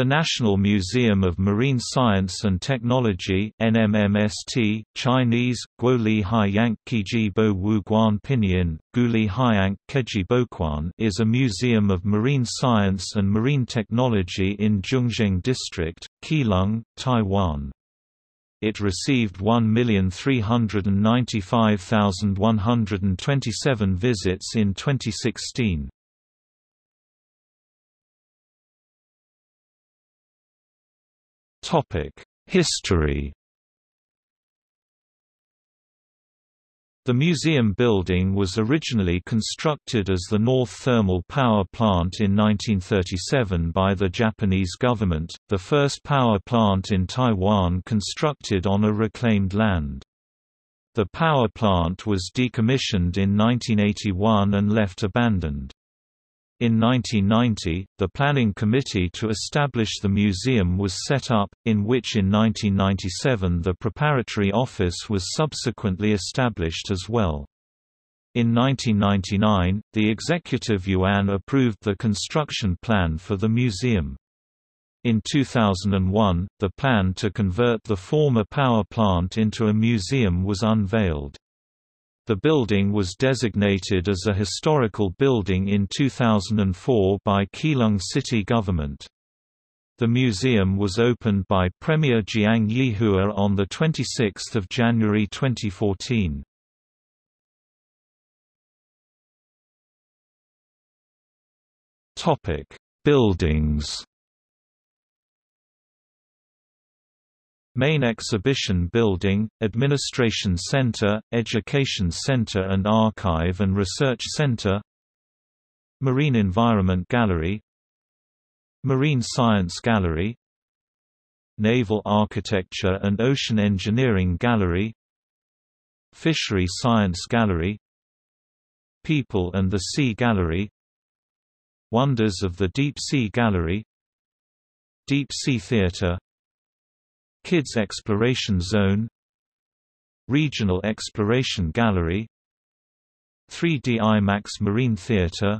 The National Museum of Marine Science and Technology NMMST, Chinese, Guoli Pinyin, Guli is a museum of marine science and marine technology in Zhongzheng District, Keelung, Taiwan. It received 1,395,127 visits in 2016. History The museum building was originally constructed as the North Thermal Power Plant in 1937 by the Japanese government, the first power plant in Taiwan constructed on a reclaimed land. The power plant was decommissioned in 1981 and left abandoned. In 1990, the planning committee to establish the museum was set up, in which in 1997 the preparatory office was subsequently established as well. In 1999, the Executive Yuan approved the construction plan for the museum. In 2001, the plan to convert the former power plant into a museum was unveiled. The building was designated as a historical building in 2004 by Keelung city government. The museum was opened by Premier Jiang Yihua on 26 January 2014. Buildings Main Exhibition Building, Administration Center, Education Center and Archive and Research Center Marine Environment Gallery Marine Science Gallery Naval Architecture and Ocean Engineering Gallery Fishery Science Gallery People and the Sea Gallery Wonders of the Deep Sea Gallery Deep Sea Theater Kids Exploration Zone Regional Exploration Gallery 3D IMAX Marine Theatre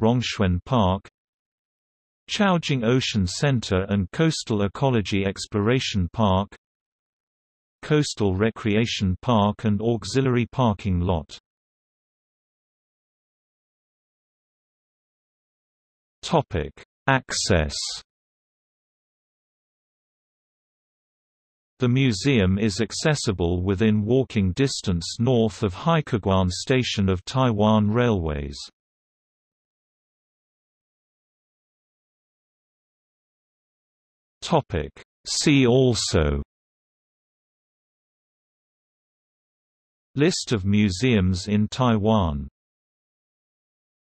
Rongxuan Park Chaojing Ocean Center and Coastal Ecology Exploration Park Coastal Recreation Park and Auxiliary Parking Lot. Access The museum is accessible within walking distance north of Haikeguan Station of Taiwan Railways. See also List of museums in Taiwan